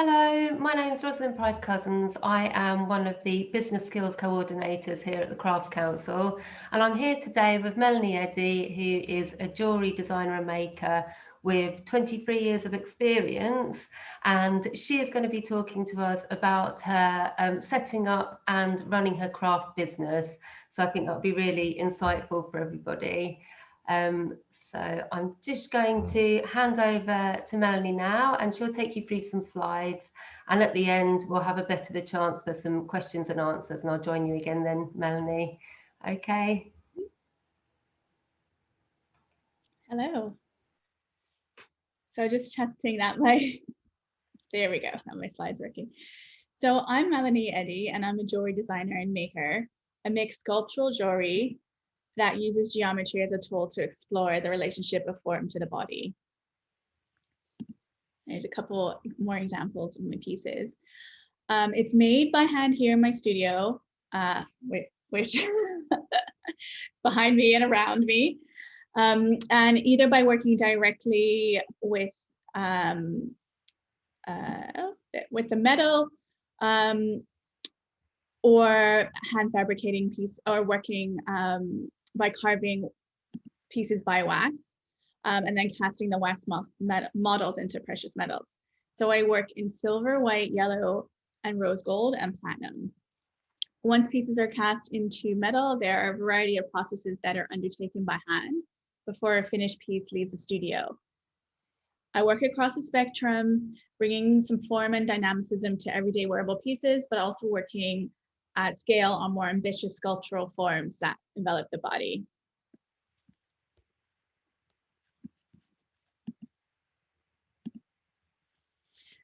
Hello, my name is Rosalind Price Cousins. I am one of the business skills coordinators here at the Crafts Council, and I'm here today with Melanie Eddy, who is a jewellery designer and maker with 23 years of experience, and she is going to be talking to us about her um, setting up and running her craft business. So I think that'll be really insightful for everybody. Um, so I'm just going to hand over to Melanie now and she'll take you through some slides. And at the end, we'll have a bit of a chance for some questions and answers and I'll join you again then, Melanie. Okay. Hello. So just testing that my, there we go, now my slide's working. So I'm Melanie Eddy and I'm a jewelry designer and maker. I make sculptural jewelry that uses geometry as a tool to explore the relationship of form to the body. There's a couple more examples of my pieces. Um, it's made by hand here in my studio, uh, which behind me and around me, um, and either by working directly with um, uh, with the metal um, or hand fabricating piece or working um, by carving pieces by wax um, and then casting the wax models into precious metals. So I work in silver, white, yellow, and rose gold and platinum. Once pieces are cast into metal, there are a variety of processes that are undertaken by hand before a finished piece leaves the studio. I work across the spectrum, bringing some form and dynamicism to everyday wearable pieces, but also working at scale on more ambitious sculptural forms that envelop the body.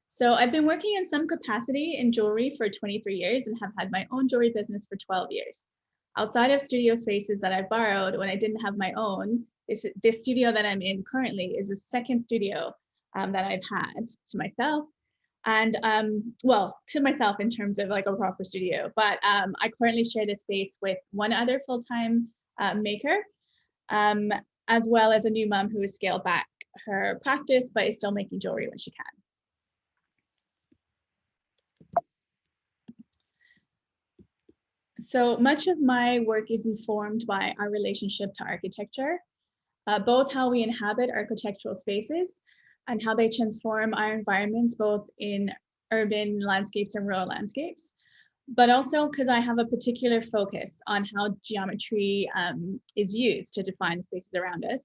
So I've been working in some capacity in jewelry for 23 years and have had my own jewelry business for 12 years. Outside of studio spaces that I've borrowed when I didn't have my own, this, this studio that I'm in currently is the second studio um, that I've had to myself and um, well, to myself in terms of like a proper studio, but um, I currently share this space with one other full-time uh, maker, um, as well as a new mom who has scaled back her practice, but is still making jewelry when she can. So much of my work is informed by our relationship to architecture, uh, both how we inhabit architectural spaces, and how they transform our environments, both in urban landscapes and rural landscapes, but also because I have a particular focus on how geometry um, is used to define the spaces around us.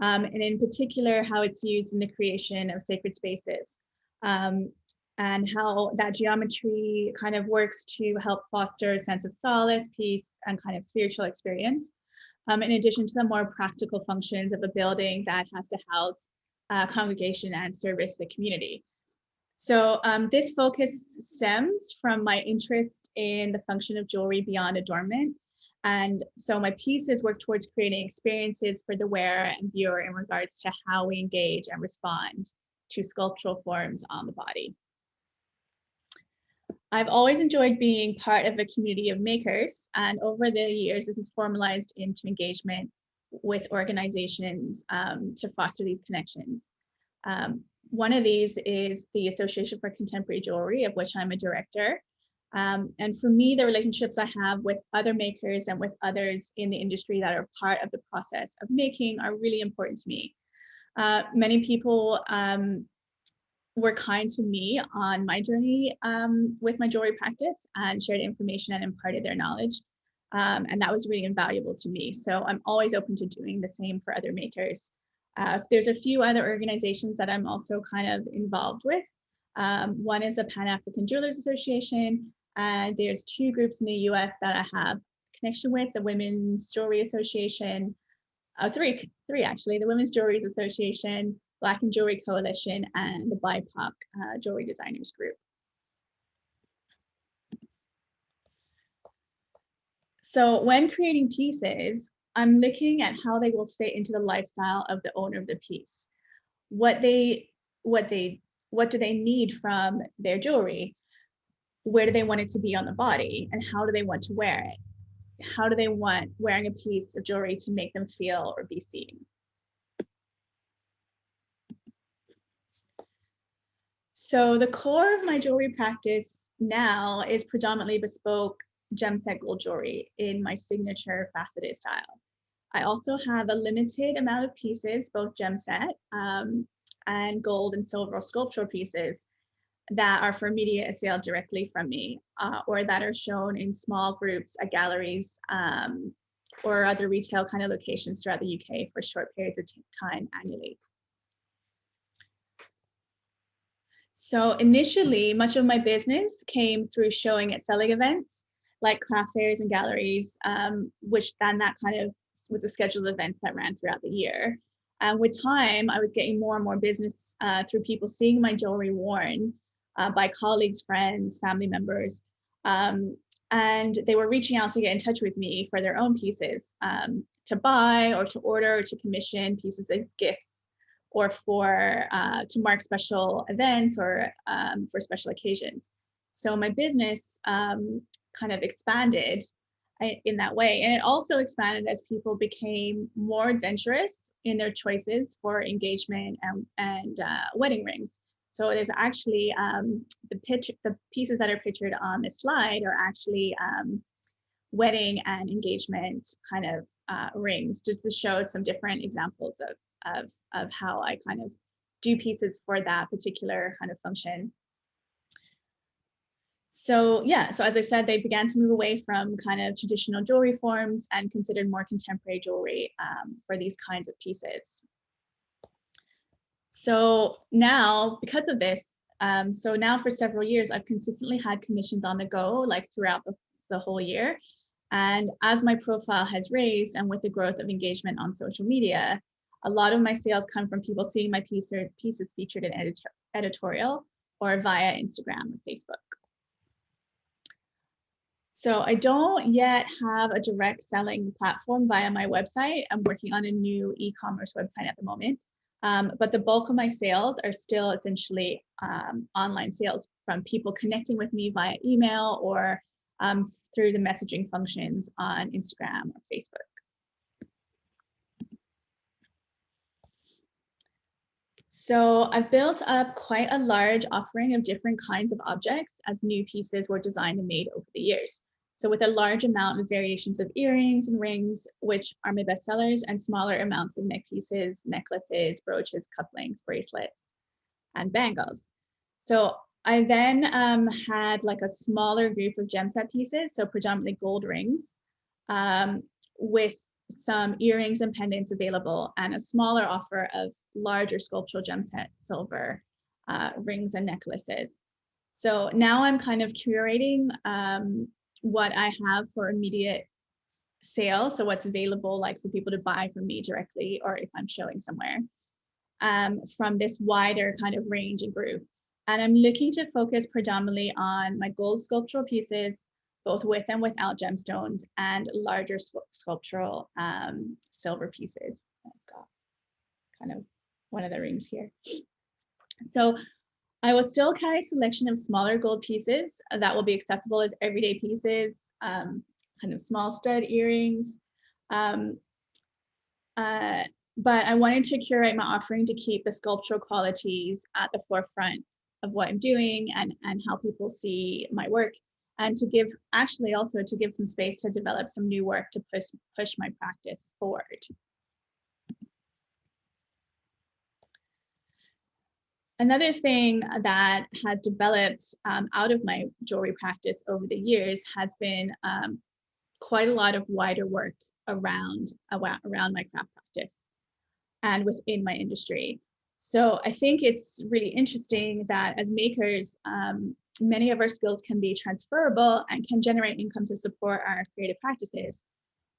Um, and in particular, how it's used in the creation of sacred spaces um, and how that geometry kind of works to help foster a sense of solace, peace, and kind of spiritual experience. Um, in addition to the more practical functions of a building that has to house uh, congregation and service the community. So um, this focus stems from my interest in the function of jewelry beyond adornment. And so my pieces work towards creating experiences for the wearer and viewer in regards to how we engage and respond to sculptural forms on the body. I've always enjoyed being part of a community of makers, and over the years, this has formalized into engagement with organizations um, to foster these connections. Um, one of these is the Association for Contemporary Jewelry, of which I'm a director. Um, and for me, the relationships I have with other makers and with others in the industry that are part of the process of making are really important to me. Uh, many people um, were kind to me on my journey um, with my jewelry practice and shared information and imparted their knowledge. Um, and that was really invaluable to me. So I'm always open to doing the same for other makers. Uh, there's a few other organizations that I'm also kind of involved with. Um, one is a Pan-African Jewelers Association, and there's two groups in the US that I have connection with, the Women's Jewelry Association, uh, three, three actually, the Women's Jewelry Association, Black in Jewelry Coalition, and the BIPOC uh, Jewelry Designers Group. So when creating pieces, I'm looking at how they will fit into the lifestyle of the owner of the piece. What they, what they, what do they need from their jewelry? Where do they want it to be on the body? And how do they want to wear it? How do they want wearing a piece of jewelry to make them feel or be seen? So the core of my jewelry practice now is predominantly bespoke gem set gold jewelry in my signature faceted style. I also have a limited amount of pieces, both gem set um, and gold and silver sculptural pieces that are for media sale directly from me uh, or that are shown in small groups at galleries um, or other retail kind of locations throughout the UK for short periods of time annually. So initially, much of my business came through showing at selling events like craft fairs and galleries, um, which then that kind of was a schedule of events that ran throughout the year. And with time, I was getting more and more business uh, through people seeing my jewelry worn uh, by colleagues, friends, family members. Um, and they were reaching out to get in touch with me for their own pieces um, to buy or to order or to commission pieces as gifts or for uh, to mark special events or um, for special occasions. So my business um, kind of expanded uh, in that way. And it also expanded as people became more adventurous in their choices for engagement and, and uh, wedding rings. So there's actually um, the pitch, the pieces that are pictured on this slide are actually um, wedding and engagement kind of uh, rings, just to show some different examples of, of, of how I kind of do pieces for that particular kind of function. So yeah, so as I said, they began to move away from kind of traditional jewelry forms and considered more contemporary jewelry um, for these kinds of pieces. So now, because of this, um, so now for several years, I've consistently had commissions on the go, like throughout the, the whole year. And as my profile has raised and with the growth of engagement on social media, a lot of my sales come from people seeing my piece or pieces featured in editor, editorial or via Instagram or Facebook. So I don't yet have a direct selling platform via my website. I'm working on a new e-commerce website at the moment. Um, but the bulk of my sales are still essentially um, online sales from people connecting with me via email or um, through the messaging functions on Instagram or Facebook. So I've built up quite a large offering of different kinds of objects as new pieces were designed and made over the years. So with a large amount of variations of earrings and rings, which are my best sellers, and smaller amounts of neck pieces, necklaces, brooches, cufflinks, bracelets, and bangles. So I then um, had like a smaller group of gem set pieces, so predominantly gold rings, um, with some earrings and pendants available, and a smaller offer of larger sculptural gem set silver uh, rings and necklaces. So now I'm kind of curating um, what I have for immediate sale. So what's available like for people to buy from me directly or if I'm showing somewhere um, from this wider kind of range and group. And I'm looking to focus predominantly on my gold sculptural pieces, both with and without gemstones and larger sculptural um, silver pieces. I've got kind of one of the rings here. So I will still carry a selection of smaller gold pieces that will be accessible as everyday pieces, um, kind of small stud earrings. Um, uh, but I wanted to curate my offering to keep the sculptural qualities at the forefront of what I'm doing and, and how people see my work and to give actually also to give some space to develop some new work to push push my practice forward. Another thing that has developed um, out of my jewelry practice over the years has been um, quite a lot of wider work around, around my craft practice and within my industry. So I think it's really interesting that as makers, um, many of our skills can be transferable and can generate income to support our creative practices.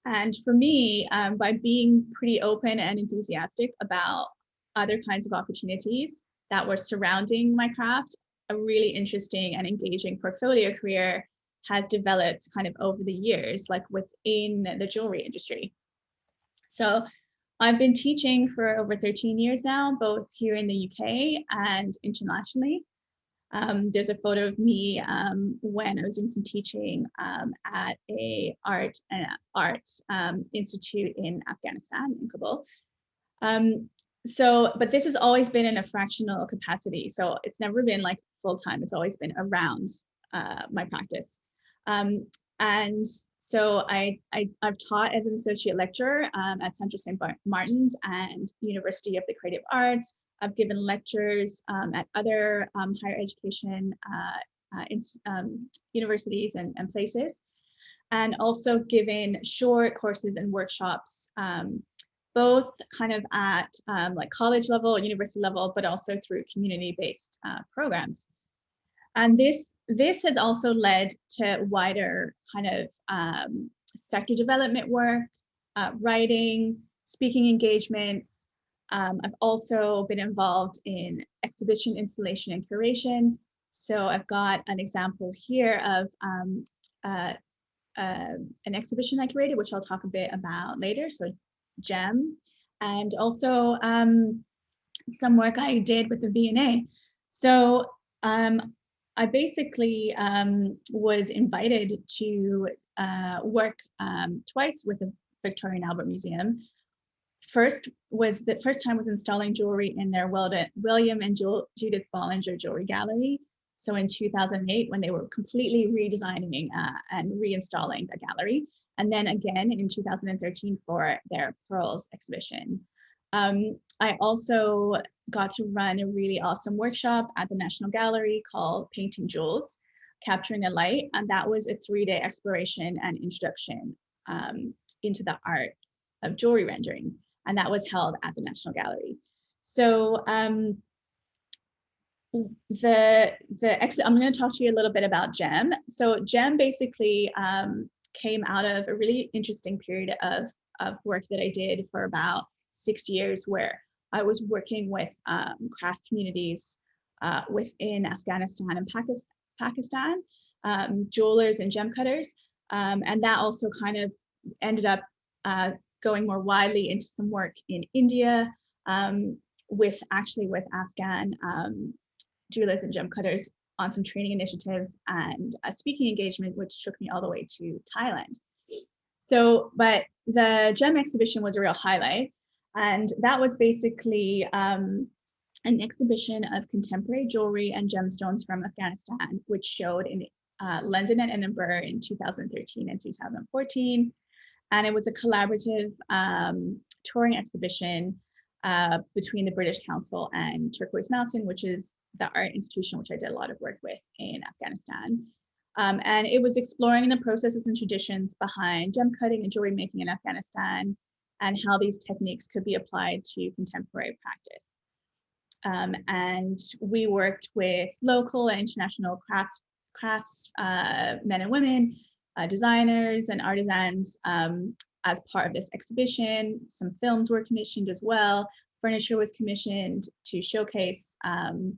And for me, um, by being pretty open and enthusiastic about other kinds of opportunities, that were surrounding my craft, a really interesting and engaging portfolio career has developed kind of over the years, like within the jewelry industry. So I've been teaching for over 13 years now, both here in the UK and internationally. Um, there's a photo of me um, when I was doing some teaching um, at a art and art um, institute in Afghanistan, in Kabul. So, but this has always been in a fractional capacity. So it's never been like full time. It's always been around uh, my practice. Um, and so I, I, have taught as an associate lecturer um, at Central St. Martin's and University of the Creative Arts. I've given lectures um, at other um, higher education uh, uh, in, um, universities and, and, places, and also given short courses and workshops, um, both kind of at um, like college level, university level, but also through community-based uh, programs. And this this has also led to wider kind of um, sector development work, uh, writing, speaking engagements. Um, I've also been involved in exhibition installation and curation. So I've got an example here of um, uh, uh, an exhibition I curated, which I'll talk a bit about later. So GEM, and also um, some work I did with the V&A. So um, I basically um, was invited to uh, work um, twice with the Victoria and Albert Museum. First was the first time was installing jewelry in their William and Judith Bollinger Jewelry Gallery. So in 2008, when they were completely redesigning uh, and reinstalling the gallery, and then again in 2013 for their Pearls exhibition. Um, I also got to run a really awesome workshop at the National Gallery called Painting Jewels, Capturing a Light. And that was a three-day exploration and introduction um, into the art of jewelry rendering. And that was held at the National Gallery. So um, the the I'm going to talk to you a little bit about GEM. So GEM basically um, came out of a really interesting period of, of work that I did for about six years where I was working with um, craft communities uh, within Afghanistan and Pakistan, um, jewelers and gem cutters. Um, and that also kind of ended up uh, going more widely into some work in India um, with actually with Afghan um, jewelers and gem cutters on some training initiatives and a speaking engagement, which took me all the way to Thailand. So, but the gem exhibition was a real highlight. And that was basically um, an exhibition of contemporary jewelry and gemstones from Afghanistan, which showed in uh, London and Edinburgh in 2013 and 2014. And it was a collaborative um, touring exhibition uh, between the British Council and Turquoise Mountain, which is the art institution, which I did a lot of work with in Afghanistan. Um, and it was exploring the processes and traditions behind gem cutting and jewelry making in Afghanistan and how these techniques could be applied to contemporary practice. Um, and we worked with local and international craft, crafts uh, men and women, uh, designers and artisans um, as part of this exhibition. Some films were commissioned as well. Furniture was commissioned to showcase um,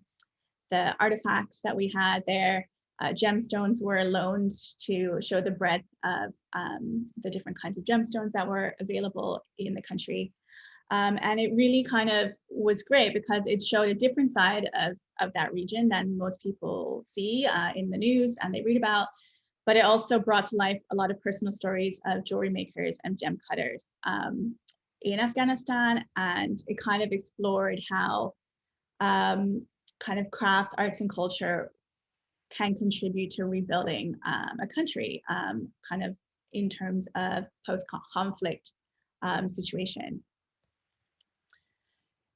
the artifacts that we had there. Uh, gemstones were loaned to show the breadth of um, the different kinds of gemstones that were available in the country. Um, and it really kind of was great because it showed a different side of, of that region than most people see uh, in the news and they read about. But it also brought to life a lot of personal stories of jewelry makers and gem cutters um, in Afghanistan. And it kind of explored how um, kind of crafts, arts and culture can contribute to rebuilding um, a country um, kind of in terms of post-conflict um, situation.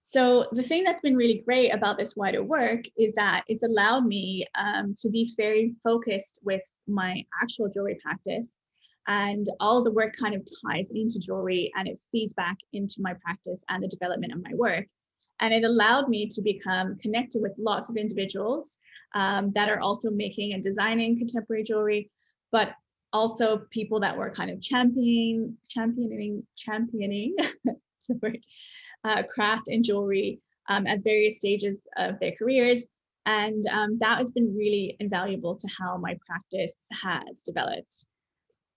So the thing that's been really great about this wider work is that it's allowed me um, to be very focused with my actual jewelry practice and all the work kind of ties into jewelry and it feeds back into my practice and the development of my work. And it allowed me to become connected with lots of individuals um, that are also making and designing contemporary jewelry, but also people that were kind of championing, championing, championing the word, uh, craft and jewelry um, at various stages of their careers. And um, that has been really invaluable to how my practice has developed.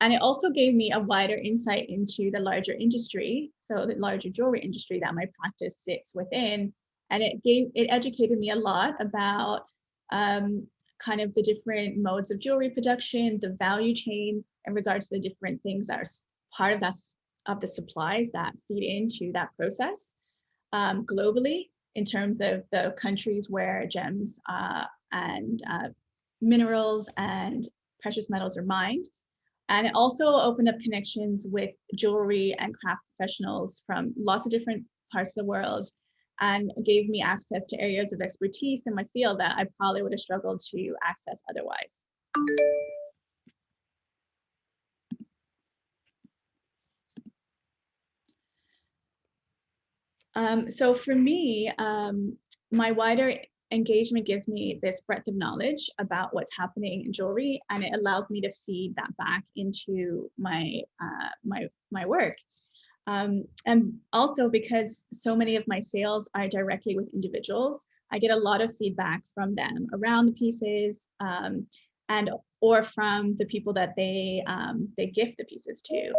And it also gave me a wider insight into the larger industry, so the larger jewelry industry that my practice sits within. And it gave it educated me a lot about um, kind of the different modes of jewelry production, the value chain in regards to the different things that are part of that of the supplies that feed into that process um, globally in terms of the countries where gems uh, and uh, minerals and precious metals are mined. And it also opened up connections with jewelry and craft professionals from lots of different parts of the world and gave me access to areas of expertise in my field that I probably would have struggled to access otherwise. Um, so for me, um, my wider engagement gives me this breadth of knowledge about what's happening in jewelry and it allows me to feed that back into my uh, my my work. Um, and also because so many of my sales are directly with individuals i get a lot of feedback from them around the pieces um, and or from the people that they um, they gift the pieces to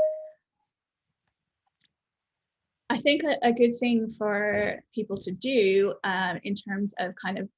I think a, a, good thing for people to do um, in terms of kind of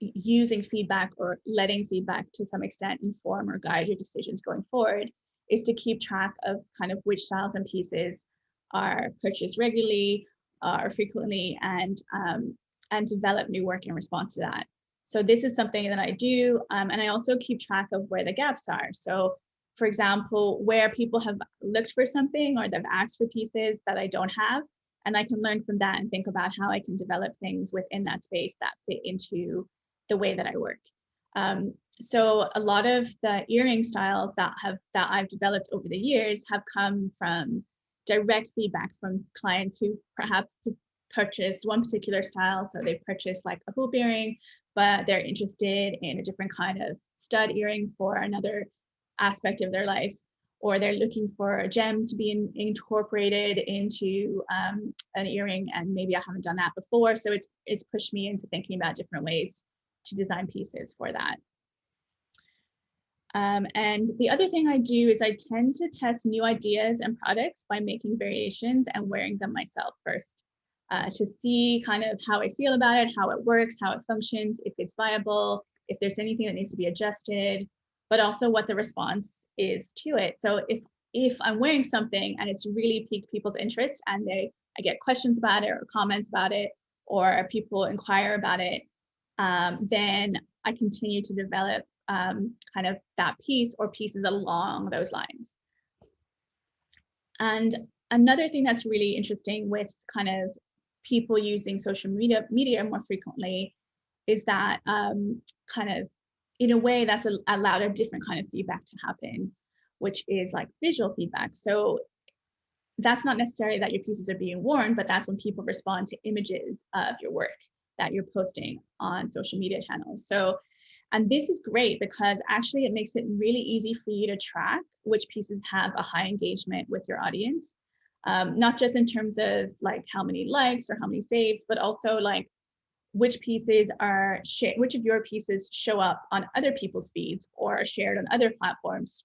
using feedback or letting feedback to some extent inform or guide your decisions going forward is to keep track of kind of which styles and pieces are purchased regularly or frequently and um, and develop new work in response to that. So this is something that I do um, and I also keep track of where the gaps are. So for example, where people have looked for something or they've asked for pieces that I don't have, and I can learn from that and think about how I can develop things within that space that fit into the way that I work. Um, so a lot of the earring styles that have that I've developed over the years have come from direct feedback from clients who perhaps purchased one particular style. So they purchased like a hoop earring, but they're interested in a different kind of stud earring for another aspect of their life or they're looking for a gem to be in, incorporated into um, an earring and maybe I haven't done that before. So it's, it's pushed me into thinking about different ways to design pieces for that. Um, and the other thing I do is I tend to test new ideas and products by making variations and wearing them myself first uh, to see kind of how I feel about it, how it works, how it functions, if it's viable, if there's anything that needs to be adjusted, but also what the response is to it. So if if I'm wearing something and it's really piqued people's interest and they I get questions about it or comments about it or people inquire about it, um, then I continue to develop um, kind of that piece or pieces along those lines. And another thing that's really interesting with kind of people using social media media more frequently is that um, kind of in a way that's a, allowed a different kind of feedback to happen, which is like visual feedback. So that's not necessarily that your pieces are being worn, but that's when people respond to images of your work that you're posting on social media channels. So, and this is great because actually it makes it really easy for you to track which pieces have a high engagement with your audience. Um, not just in terms of like how many likes or how many saves, but also like which pieces are shared, which of your pieces show up on other people's feeds or are shared on other platforms.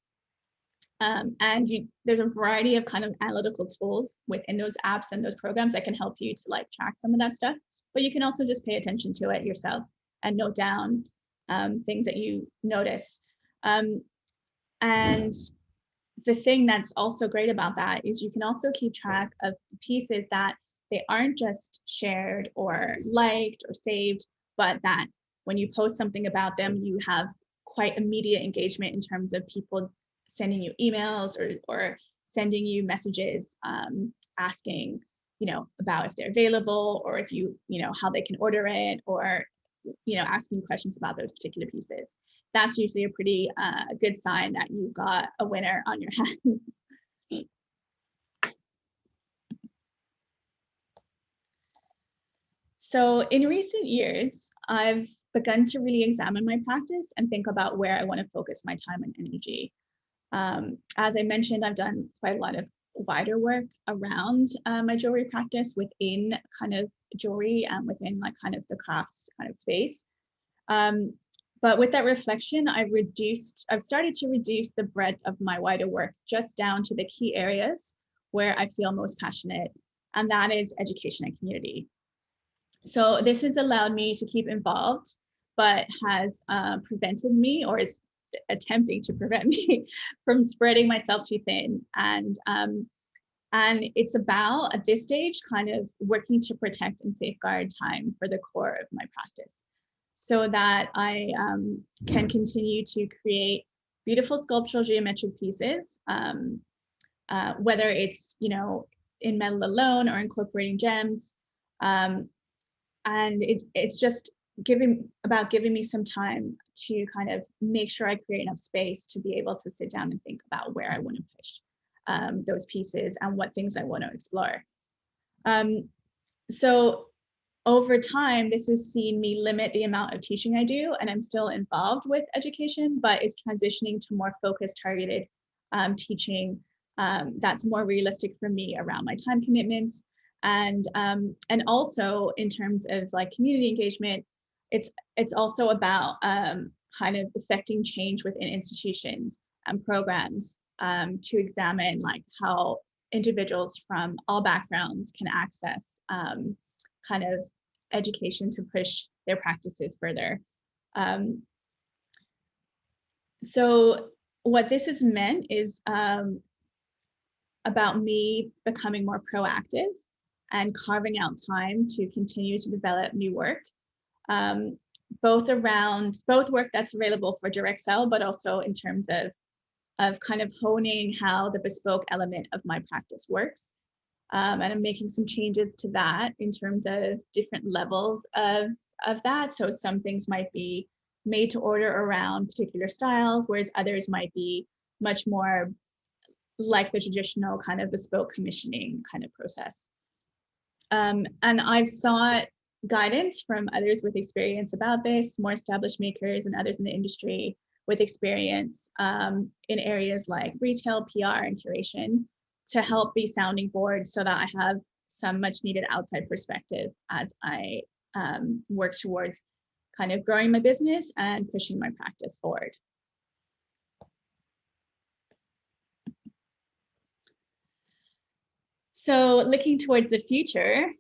Um, and you, there's a variety of kind of analytical tools within those apps and those programs that can help you to like track some of that stuff. But you can also just pay attention to it yourself and note down um, things that you notice. Um, and the thing that's also great about that is you can also keep track of pieces that they aren't just shared or liked or saved, but that when you post something about them, you have quite immediate engagement in terms of people sending you emails or, or sending you messages um, asking, you know, about if they're available or if you, you know, how they can order it or, you know, asking questions about those particular pieces. That's usually a pretty uh, good sign that you've got a winner on your hands. So in recent years, I've begun to really examine my practice and think about where I want to focus my time and energy. Um, as I mentioned, I've done quite a lot of wider work around uh, my jewelry practice within kind of jewelry and within like kind of the crafts kind of space. Um, but with that reflection, I've reduced, I've started to reduce the breadth of my wider work just down to the key areas where I feel most passionate, and that is education and community. So this has allowed me to keep involved, but has uh, prevented me or is attempting to prevent me from spreading myself too thin. And, um, and it's about, at this stage, kind of working to protect and safeguard time for the core of my practice. so that I um, can continue to create beautiful sculptural geometric pieces, um, uh, whether it's, you know, in metal alone or incorporating gems. Um, and it, it's just giving about giving me some time to kind of make sure I create enough space to be able to sit down and think about where I want to push um, those pieces and what things I want to explore. Um, so over time, this has seen me limit the amount of teaching I do, and I'm still involved with education, but is transitioning to more focused, targeted um, teaching um, that's more realistic for me around my time commitments. And, um, and also in terms of like community engagement, it's, it's also about um, kind of affecting change within institutions and programs um, to examine like how individuals from all backgrounds can access um, kind of education to push their practices further. Um, so what this has meant is um, about me becoming more proactive and carving out time to continue to develop new work, um, both around both work that's available for direct sell, but also in terms of of kind of honing how the bespoke element of my practice works. Um, and I'm making some changes to that in terms of different levels of, of that. So some things might be made to order around particular styles, whereas others might be much more like the traditional kind of bespoke commissioning kind of process. Um, and I've sought guidance from others with experience about this, more established makers and others in the industry with experience um, in areas like retail, PR, and curation to help be sounding board so that I have some much needed outside perspective as I um, work towards kind of growing my business and pushing my practice forward. So looking towards the future,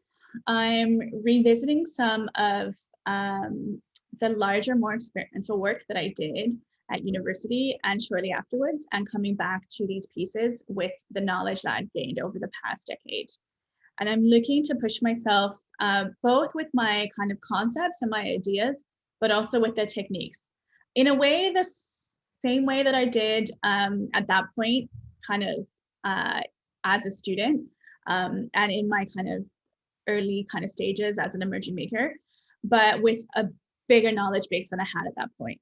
I'm revisiting some of um, the larger, more experimental work that I did at university and shortly afterwards and coming back to these pieces with the knowledge that I've gained over the past decade. And I'm looking to push myself uh, both with my kind of concepts and my ideas, but also with the techniques. In a way, the same way that I did um, at that point, kind of uh, as a student um, and in my kind of early kind of stages as an emerging maker, but with a bigger knowledge base than I had at that point.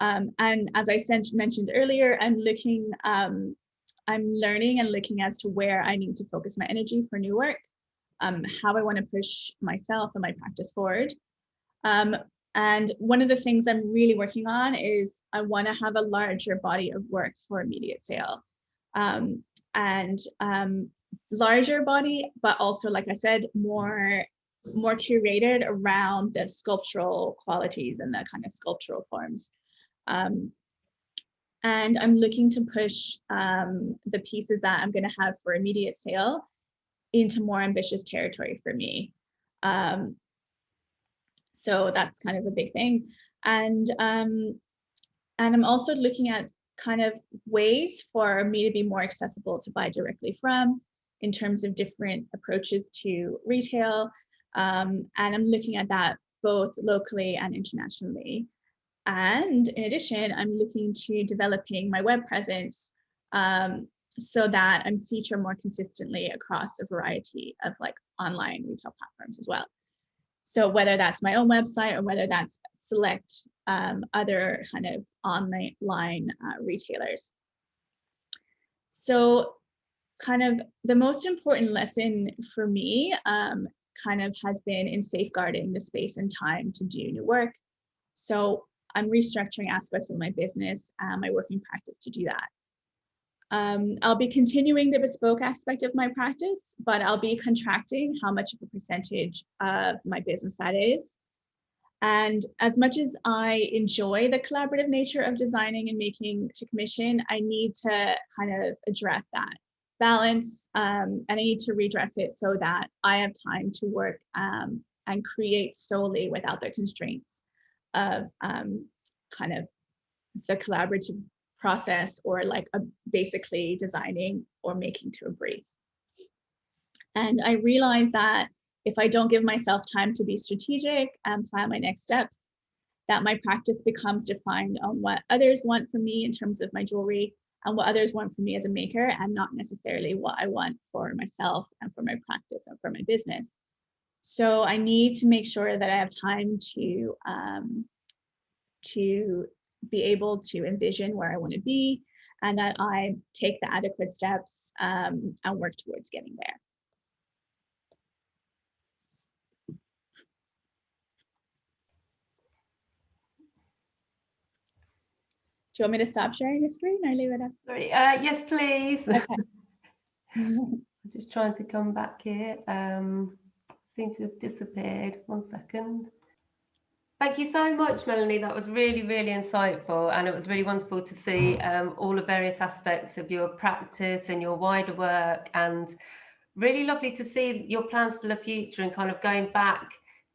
Um, and as I mentioned earlier, I'm looking, um, I'm learning and looking as to where I need to focus my energy for new work, um, how I want to push myself and my practice forward. Um, and one of the things I'm really working on is I want to have a larger body of work for immediate sale. Um, and um, larger body, but also, like I said, more more curated around the sculptural qualities and the kind of sculptural forms. Um, and I'm looking to push um, the pieces that I'm going to have for immediate sale into more ambitious territory for me. Um, so that's kind of a big thing. And, um, and I'm also looking at kind of ways for me to be more accessible to buy directly from in terms of different approaches to retail. Um, and I'm looking at that both locally and internationally. And in addition, I'm looking to developing my web presence um, so that I'm featured more consistently across a variety of like online retail platforms as well. So whether that's my own website or whether that's select um, other kind of online uh, retailers. So kind of the most important lesson for me um, kind of has been in safeguarding the space and time to do new work. So I'm restructuring aspects of my business and my working practice to do that. Um, I'll be continuing the bespoke aspect of my practice, but I'll be contracting how much of a percentage of my business that is. And as much as I enjoy the collaborative nature of designing and making to commission, I need to kind of address that balance um, and I need to redress it so that I have time to work um, and create solely without the constraints of um, kind of the collaborative process or like a, basically designing or making to a brief. And I realized that if I don't give myself time to be strategic and plan my next steps, that my practice becomes defined on what others want from me in terms of my jewelry and what others want from me as a maker and not necessarily what I want for myself and for my practice and for my business. So I need to make sure that I have time to um, to be able to envision where I want to be and that I take the adequate steps um, and work towards getting there. You want me to stop sharing the screen or leave it up? Sorry, uh, yes, please. Okay. I'm just trying to come back here. Um, seem to have disappeared. One second. Thank you so much, Melanie. That was really, really insightful. And it was really wonderful to see um, all the various aspects of your practice and your wider work. And really lovely to see your plans for the future and kind of going back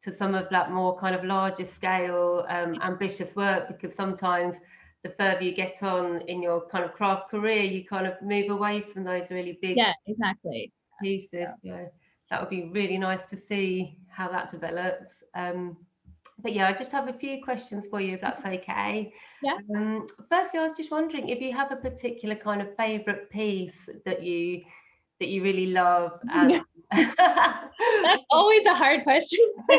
to some of that more kind of larger scale um, ambitious work because sometimes the further you get on in your kind of craft career, you kind of move away from those really big yeah, exactly. pieces. Yeah. yeah. That would be really nice to see how that develops. Um, but yeah, I just have a few questions for you, if that's okay. Yeah. Um, firstly, I was just wondering if you have a particular kind of favourite piece that you that you really love. And... That's always a hard question.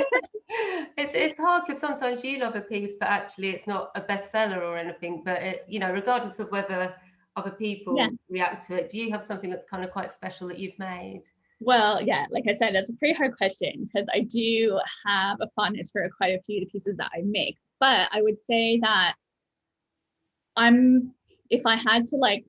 it's it's hard because sometimes you love a piece, but actually it's not a bestseller or anything. But it, you know, regardless of whether other people yeah. react to it, do you have something that's kind of quite special that you've made? Well, yeah, like I said, that's a pretty hard question because I do have a fondness for quite a few of the pieces that I make. But I would say that I'm, if I had to like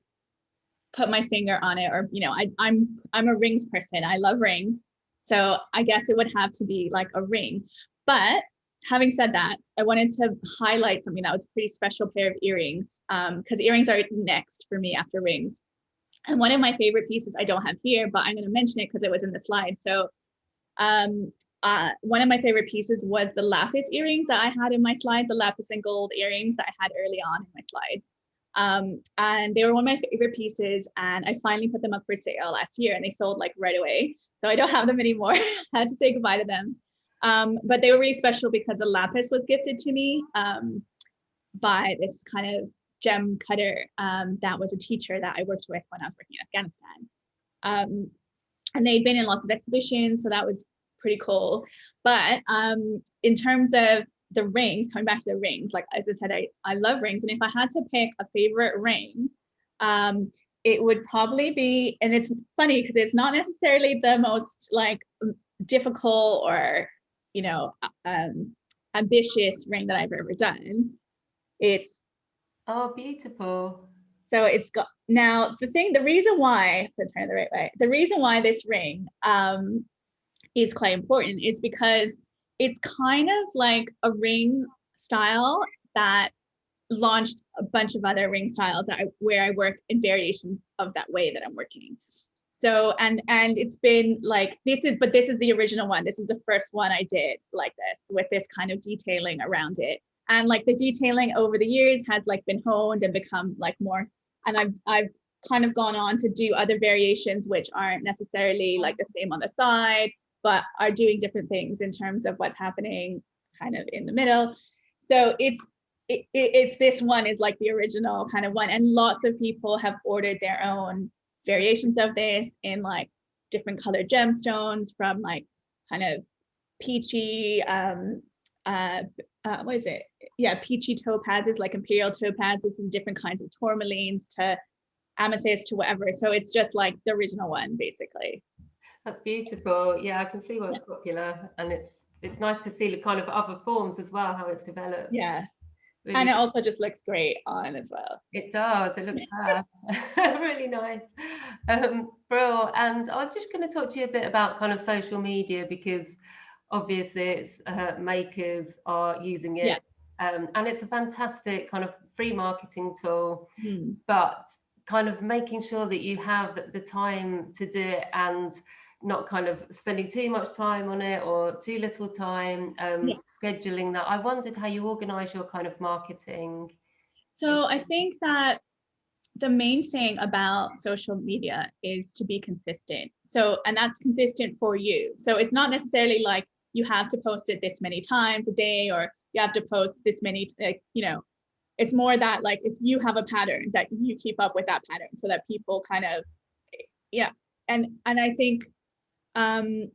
put my finger on it, or you know, I, I'm I'm a rings person. I love rings, so I guess it would have to be like a ring. But having said that, I wanted to highlight something that was a pretty special pair of earrings because um, earrings are next for me after rings. And one of my favorite pieces I don't have here, but I'm going to mention it because it was in the slide. So um, uh, one of my favorite pieces was the lapis earrings that I had in my slides, the lapis and gold earrings that I had early on in my slides. Um, and they were one of my favorite pieces and I finally put them up for sale last year and they sold like right away. So I don't have them anymore. I had to say goodbye to them. Um, but they were really special because the lapis was gifted to me um, by this kind of gem cutter um, that was a teacher that I worked with when I was working in Afghanistan. Um, and they'd been in lots of exhibitions, so that was pretty cool. But um, in terms of the rings, coming back to the rings, like as I said, I, I love rings. And if I had to pick a favorite ring, um, it would probably be, and it's funny because it's not necessarily the most like difficult or, you know, um, ambitious ring that I've ever done. It's Oh, beautiful. So it's got now the thing, the reason why, so turn it the right way, the reason why this ring um, is quite important is because it's kind of like a ring style that launched a bunch of other ring styles I, where I work in variations of that way that I'm working. So, and and it's been like, this is, but this is the original one. This is the first one I did like this with this kind of detailing around it and like the detailing over the years has like been honed and become like more and i've i've kind of gone on to do other variations which aren't necessarily like the same on the side but are doing different things in terms of what's happening kind of in the middle so it's it, it's this one is like the original kind of one and lots of people have ordered their own variations of this in like different colored gemstones from like kind of peachy um uh, uh, what is it? Yeah, peachy topazes, like imperial topazes and different kinds of tourmalines to amethyst to whatever. So it's just like the original one, basically. That's beautiful. Yeah, I can see why it's yeah. popular, and it's it's nice to see the kind of other forms as well, how it's developed. Yeah. Really and it also just looks great on as well. It does. It looks really nice. Um, Brill. And I was just going to talk to you a bit about kind of social media because obviously it's uh, makers are using it yeah. um, and it's a fantastic kind of free marketing tool mm. but kind of making sure that you have the time to do it and not kind of spending too much time on it or too little time um, yeah. scheduling that i wondered how you organize your kind of marketing so i think that the main thing about social media is to be consistent so and that's consistent for you so it's not necessarily like you have to post it this many times a day or you have to post this many, like, you know, it's more that like if you have a pattern that you keep up with that pattern so that people kind of, yeah. And, and I think um,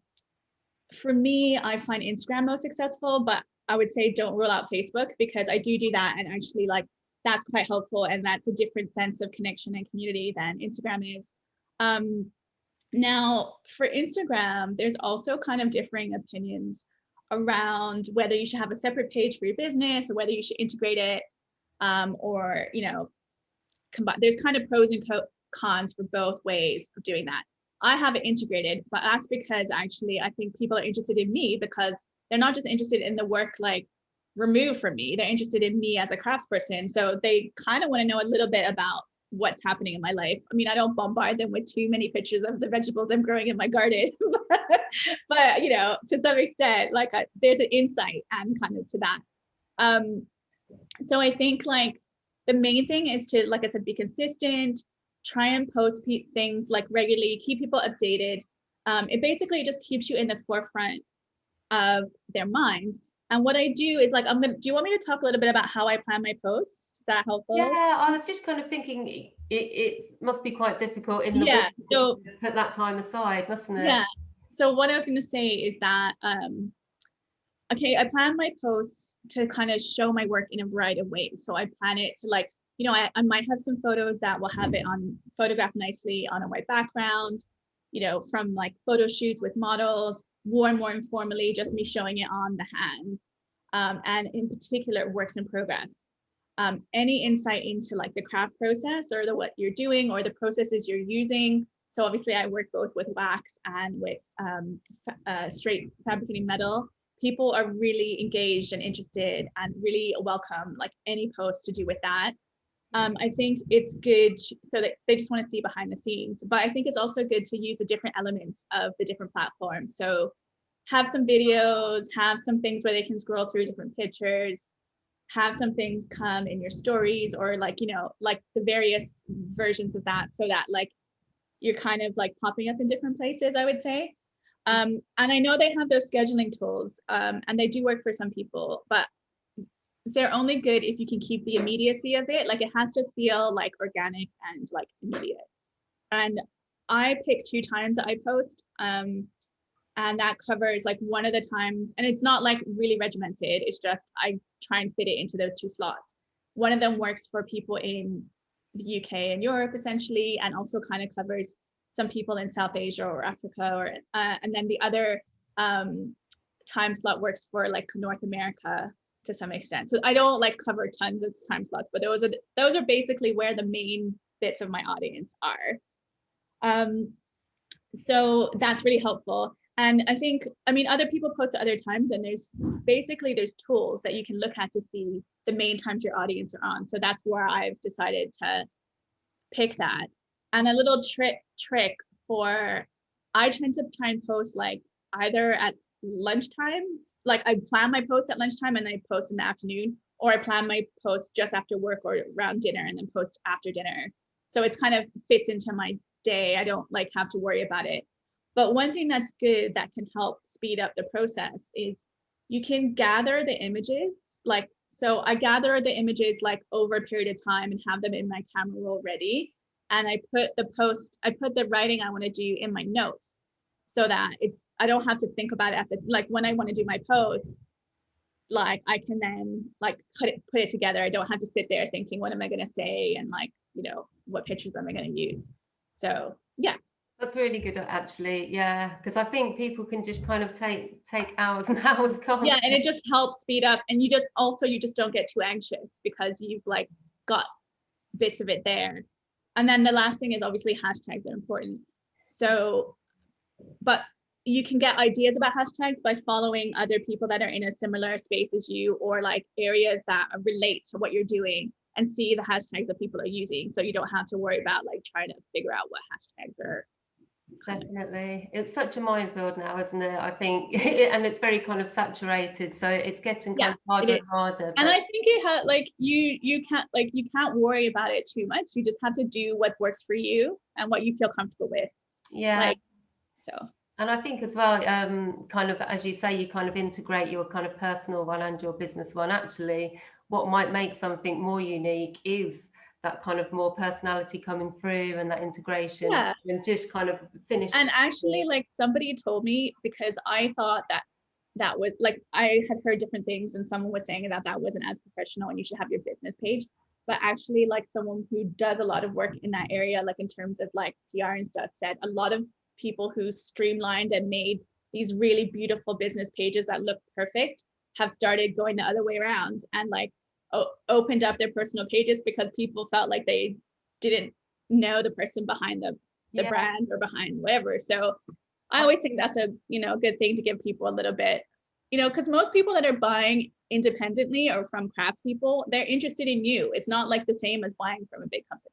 for me, I find Instagram most successful, but I would say don't rule out Facebook because I do do that and actually like that's quite helpful and that's a different sense of connection and community than Instagram is. Um, now for Instagram, there's also kind of differing opinions around whether you should have a separate page for your business or whether you should integrate it um, or, you know, combine. There's kind of pros and cons for both ways of doing that. I have it integrated, but that's because actually I think people are interested in me because they're not just interested in the work like removed from me, they're interested in me as a craftsperson. So they kind of want to know a little bit about what's happening in my life. I mean, I don't bombard them with too many pictures of the vegetables I'm growing in my garden, but, you know, to some extent, like a, there's an insight and kind of to that. Um, so I think like the main thing is to, like I said, be consistent, try and post things like regularly, keep people updated. Um, it basically just keeps you in the forefront of their minds. And what I do is like, I'm gonna, do you want me to talk a little bit about how I plan my posts? Is that helpful? Yeah, I was just kind of thinking it, it must be quite difficult in the yeah, so, put that time aside, mustn't it? Yeah. So what I was going to say is that, um, okay, I plan my posts to kind of show my work in a variety of ways. So I plan it to like you know, I, I might have some photos that will have it on photographed nicely on a white background, you know, from like photo shoots with models, more more informally, just me showing it on the hands. Um, and in particular, works in progress. Um, any insight into like the craft process or the what you're doing or the processes you're using. So obviously I work both with wax and with um, uh, straight fabricating metal. People are really engaged and interested and really welcome like any post to do with that um, I think it's good so that they just want to see behind the scenes. But I think it's also good to use the different elements of the different platforms. So have some videos, have some things where they can scroll through different pictures, have some things come in your stories or like, you know, like the various versions of that so that like you're kind of like popping up in different places, I would say. Um, and I know they have those scheduling tools um, and they do work for some people, but they're only good if you can keep the immediacy of it. Like it has to feel like organic and like immediate. And I pick two times that I post. Um, and that covers like one of the times, and it's not like really regimented. It's just I try and fit it into those two slots. One of them works for people in the UK and Europe essentially, and also kind of covers some people in South Asia or Africa, or uh, and then the other um, time slot works for like North America to some extent. So I don't like cover tons of time slots, but those are those are basically where the main bits of my audience are. Um, so that's really helpful. And I think, I mean, other people post at other times and there's basically there's tools that you can look at to see the main times your audience are on. So that's where I've decided to pick that. And a little trick trick for, I tend to try and post like either at lunchtime. Like I plan my post at lunchtime and I post in the afternoon, or I plan my post just after work or around dinner and then post after dinner. So it's kind of fits into my day. I don't like have to worry about it. But one thing that's good that can help speed up the process is you can gather the images. Like, so I gather the images like over a period of time and have them in my camera roll ready. And I put the post, I put the writing I want to do in my notes so that it's I don't have to think about it at the like when I want to do my posts like I can then like put it put it together. I don't have to sit there thinking what am I going to say? And like you know what pictures am I going to use? So yeah. That's really good actually. Yeah because I think people can just kind of take take hours and hours can't yeah and it just helps speed up. And you just also you just don't get too anxious because you've like got bits of it there. And then the last thing is obviously hashtags are important. So but you can get ideas about hashtags by following other people that are in a similar space as you or like areas that relate to what you're doing and see the hashtags that people are using. So you don't have to worry about like trying to figure out what hashtags are. Definitely. It's such a minefield now isn't it? I think and it's very kind of saturated so it's getting yeah, kind of harder and harder but... and i think it had like you you can't like you can't worry about it too much. You just have to do what works for you and what you feel comfortable with. Yeah. Like so And I think as well, um, kind of, as you say, you kind of integrate your kind of personal one and your business one. Actually, what might make something more unique is that kind of more personality coming through and that integration Yeah. and just kind of finish. And actually, like somebody told me because I thought that that was like I had heard different things and someone was saying that that wasn't as professional and you should have your business page. But actually, like someone who does a lot of work in that area, like in terms of like PR and stuff, said a lot of people who streamlined and made these really beautiful business pages that look perfect have started going the other way around and like opened up their personal pages because people felt like they didn't know the person behind the the yeah. brand or behind whatever. So I always think that's a you know good thing to give people a little bit, you know, because most people that are buying independently or from craftspeople, they're interested in you. It's not like the same as buying from a big company.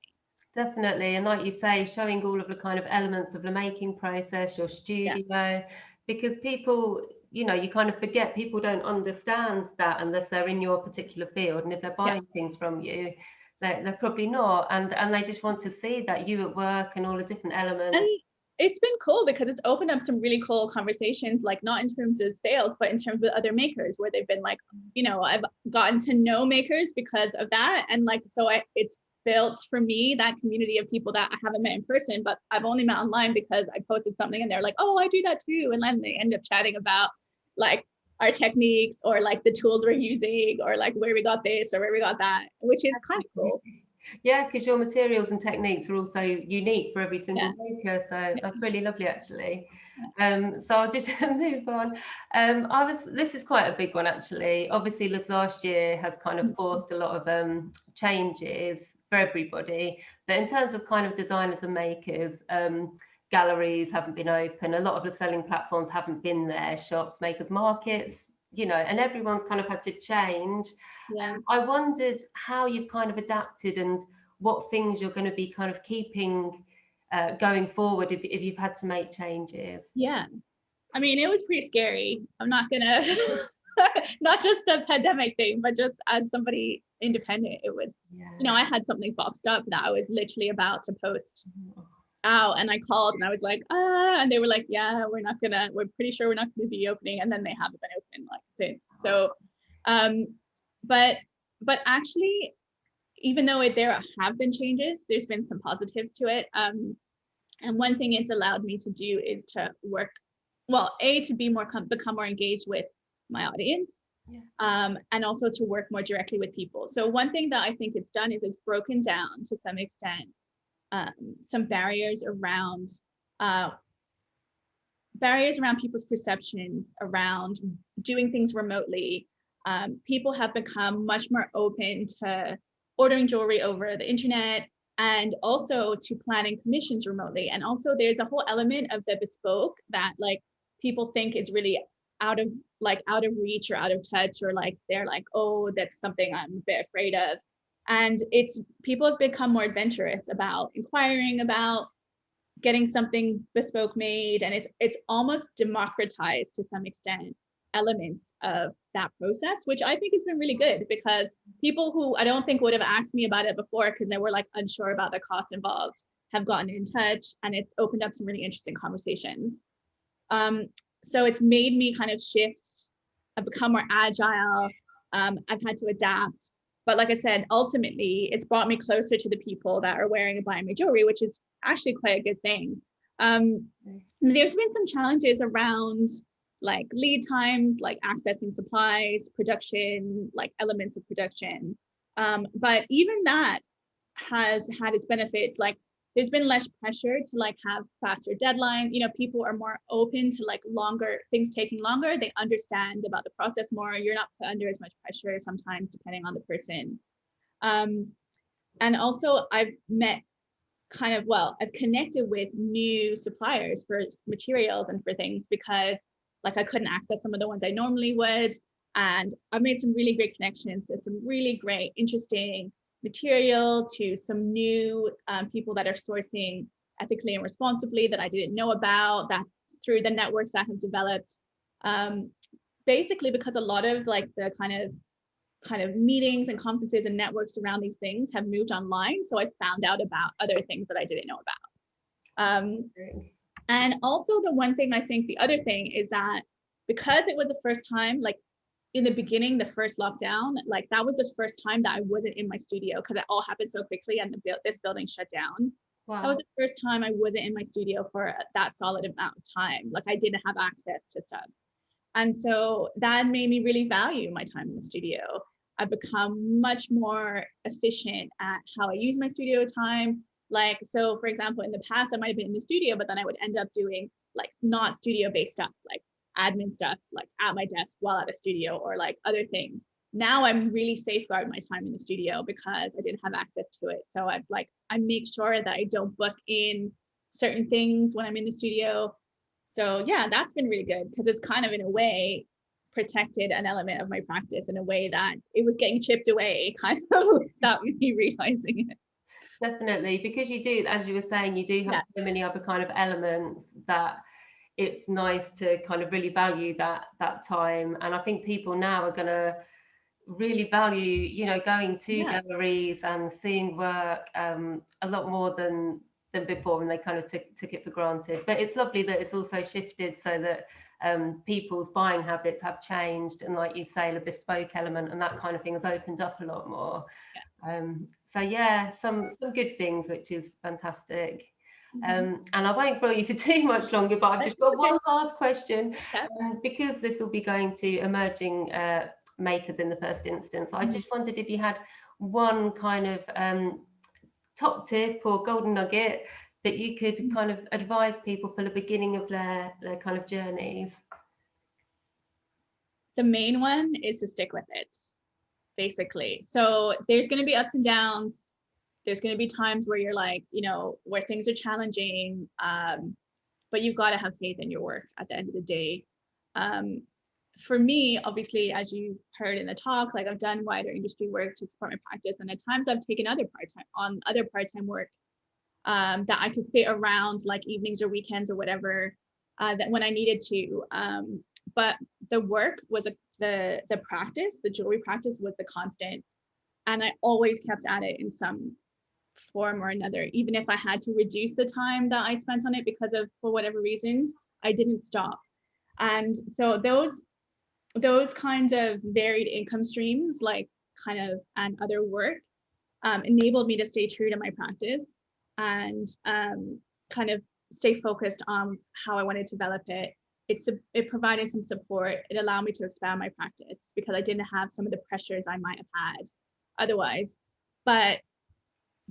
Definitely, and like you say, showing all of the kind of elements of the making process, your studio, yeah. because people you know, you kind of forget people don't understand that unless they're in your particular field. And if they're buying yeah. things from you, they're, they're probably not. And and they just want to see that you at work and all the different elements. And it's been cool because it's opened up some really cool conversations, like not in terms of sales, but in terms of other makers where they've been like, you know, I've gotten to know makers because of that. And like, so I, it's built for me that community of people that I haven't met in person, but I've only met online because I posted something and they're like, oh, I do that too. And then they end up chatting about like our techniques or like the tools we're using or like where we got this or where we got that, which is kind of cool. Yeah, because your materials and techniques are also unique for every single yeah. maker. So that's really lovely, actually. Um, so I'll just move on. Um, I was. This is quite a big one, actually. Obviously, this last year has kind of mm-hmm. forced a lot of um, changes for everybody. But in terms of kind of designers and makers, um, galleries haven't been open. A lot of the selling platforms haven't been there. Shops, makers, markets, you know, and everyone's kind of had to change. Yeah. Um, I wondered how you've kind of adapted and what things you're going to be kind of keeping uh, going forward if, if you've had to make changes. Yeah. I mean, it was pretty scary. I'm not going to, not just the pandemic thing, but just as somebody independent, it was, yeah. you know, I had something boxed up that I was literally about to post. Mm-hmm out and I called and I was like, ah, and they were like, yeah, we're not gonna, we're pretty sure we're not gonna be opening. And then they haven't been open like since. So, um, but, but actually, even though it, there have been changes, there's been some positives to it. Um, and one thing it's allowed me to do is to work, well, A, to be more, become more engaged with my audience. Yeah. Um, and also to work more directly with people. So one thing that I think it's done is it's broken down to some extent um, some barriers around uh, barriers around people's perceptions around doing things remotely. Um, people have become much more open to ordering jewelry over the internet and also to planning commissions remotely. And also there's a whole element of the bespoke that like people think is really out of like out of reach or out of touch or like they're like, oh, that's something I'm a bit afraid of. And it's people have become more adventurous about inquiring about getting something bespoke made. And it's it's almost democratized to some extent elements of that process, which I think has been really good because people who I don't think would have asked me about it before because they were like unsure about the cost involved have gotten in touch and it's opened up some really interesting conversations. Um, so it's made me kind of shift, I've become more agile. Um, I've had to adapt but like I said, ultimately, it's brought me closer to the people that are wearing and buying my jewelry, which is actually quite a good thing. Um, there's been some challenges around like lead times, like accessing supplies, production, like elements of production. Um, but even that has had its benefits. Like there's been less pressure to like have faster deadline you know people are more open to like longer things taking longer. They understand about the process more. You're not put under as much pressure sometimes depending on the person. Um, and also i've met kind of well i've connected with new suppliers for materials and for things because like i couldn't access some of the ones i normally would. And i've made some really great connections. With some really great interesting material to some new um, people that are sourcing ethically and responsibly that I didn't know about that through the networks that have developed. Um, basically because a lot of like the kind of kind of meetings and conferences and networks around these things have moved online. So I found out about other things that I didn't know about. Um, And also the one thing I think the other thing is that because it was the first time, like in the beginning, the first lockdown, like that was the first time that I wasn't in my studio because it all happened so quickly and the this building shut down. Wow. That was the first time I wasn't in my studio for that solid amount of time. Like I didn't have access to stuff. And so that made me really value my time in the studio. I've become much more efficient at how I use my studio time. Like, so for example, in the past, I might have been in the studio, but then I would end up doing like not studio based stuff, like admin stuff, like at my desk while at a studio or like other things. Now I'm really safeguard my time in the studio because I didn't have access to it. So I've like, I make sure that I don't book in certain things when I'm in the studio. So yeah, that's been really good because it's kind of in a way protected an element of my practice in a way that it was getting chipped away kind of without me realizing it. Definitely, because you do, as you were saying, you do have yeah. so many other kind of elements that it's nice to kind of really value that that time. And I think people now are gonna really value, you know, going to yeah. galleries and seeing work um, a lot more than than before, and they kind of took took it for granted. But it's lovely that it's also shifted so that um, people's buying habits have changed, and like you say, the bespoke element and that kind of thing has opened up a lot more. Yeah. Um, so yeah, some some good things, which is fantastic. Mm -hmm. um, and I won't bore you for too much longer, but I've just got one last question um, because this will be going to emerging uh, makers in the first instance. I mm-hmm. just wondered if you had one kind of um, top tip or golden nugget that you could mm-hmm. kind of advise people for the beginning of their, their kind of journeys? The main one is to stick with it, basically. So there's going to be ups and downs. There's going to be times where you're like, you know, where things are challenging, um, but you've got to have faith in your work at the end of the day. Um, for me, obviously, as you've heard in the talk, like I've done wider industry work to support my practice, and at times I've taken other part-time on other part-time work um, that I could fit around like evenings or weekends or whatever uh, that when I needed to. Um, but the work was a, the the practice, the jewelry practice was the constant, and I always kept at it in some form or another. Even if I had to reduce the time that I spent on it because of for whatever reasons, I didn't stop. And so those those kinds of varied income streams, like kind of and other work, um, enabled me to stay true to my practice and um, kind of stay focused on how I wanted to develop it. It's a, it provided some support. It allowed me to expand my practice because I didn't have some of the pressures I might have had otherwise. But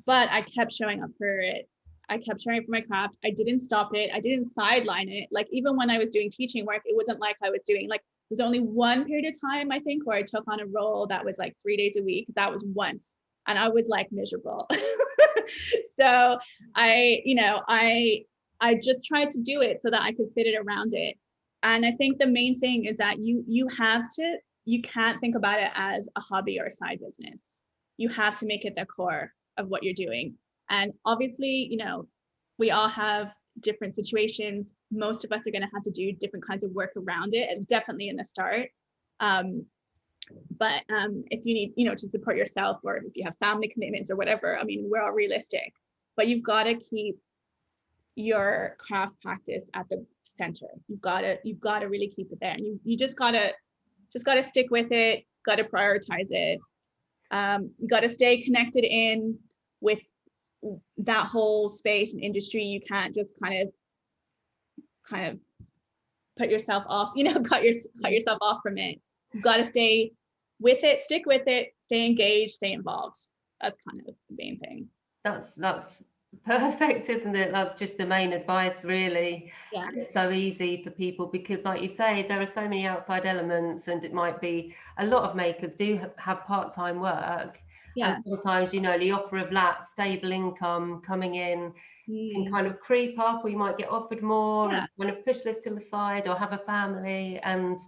but I kept showing up for it. I kept showing up for my craft. I didn't stop it. I didn't sideline it. Like even when I was doing teaching work, it wasn't like I was doing like it was only one period of time I think where I took on a role that was like three days a week. That was once and I was like miserable. so I, you know, I I just tried to do it so that I could fit it around it. And I think the main thing is that you you have to you can't think about it as a hobby or a side business. You have to make it the core of what you're doing. And obviously, you know, we all have different situations. Most of us are going to have to do different kinds of work around it, and definitely in the start. Um, but um, if you need, you know, to support yourself or if you have family commitments or whatever, I mean, we're all realistic, but you've got to keep your craft practice at the center. You've got to, you've got to really keep it there. And you, you just got to, just got to stick with it, got to prioritize it. Um, you got to stay connected in with that whole space and industry. You can't just kind of, kind of put yourself off, you know, cut your, cut mm-hmm. yourself off from it. You've got to stay with it, stick with it, stay engaged, stay involved. That's kind of the main thing. That's that's perfect, isn't it? That's just the main advice, really. Yeah. It's so easy for people because, like you say, there are so many outside elements, and it might be a lot of makers do have part-time work. Yeah. And sometimes, you know, the offer of that stable income coming in mm. can kind of creep up, or you might get offered more, yeah. and kind of push this to the side, or have a family, and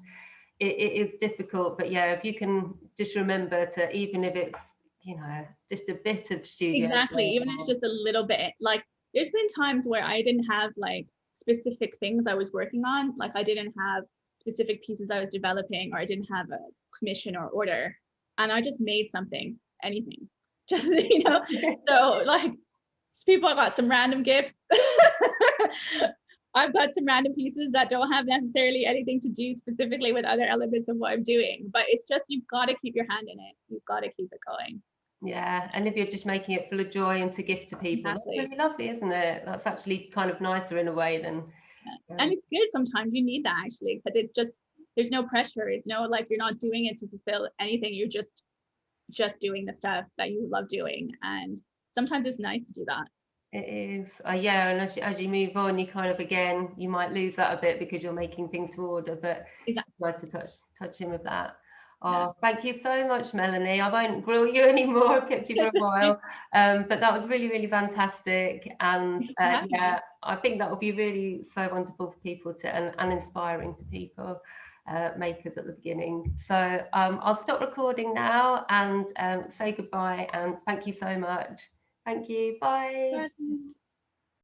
it, it is difficult, but yeah, if you can just remember to, even if it's, you know, just a bit of studio. Exactly, even if it's just a little bit. Like there's been times where I didn't have like specific things I was working on. Like I didn't have specific pieces I was developing or I didn't have a commission or order. And I just made something, anything. Just, you know, so like people have got some random gifts. I've got some random pieces that don't have necessarily anything to do specifically with other elements of what I'm doing, but it's just you've got to keep your hand in it. You've got to keep it going. Yeah, and if you're just making it full of joy and to gift to people, Exactly. that's really lovely, isn't it? That's actually kind of nicer in a way than. Yeah. um, And it's good sometimes you need that actually because it's just there's no pressure. It's no like you're not doing it to fulfill anything. You're just just doing the stuff that you love doing. And sometimes it's nice to do that. It is, uh, yeah, and as you, as you move on, you kind of again, you might lose that a bit because you're making things to order, but Exactly. it's nice to touch touch in with that. Yeah. Oh, thank you so much, Melanie. I won't grill you anymore. I've kept you for a while, um, but that was really, really fantastic. And uh, yeah, I think that will be really so wonderful for people to and, and inspiring for people. Uh, makers at the beginning. So um, I'll stop recording now and um, say goodbye and thank you so much. Thank you. Bye. Bye.